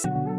Thanks.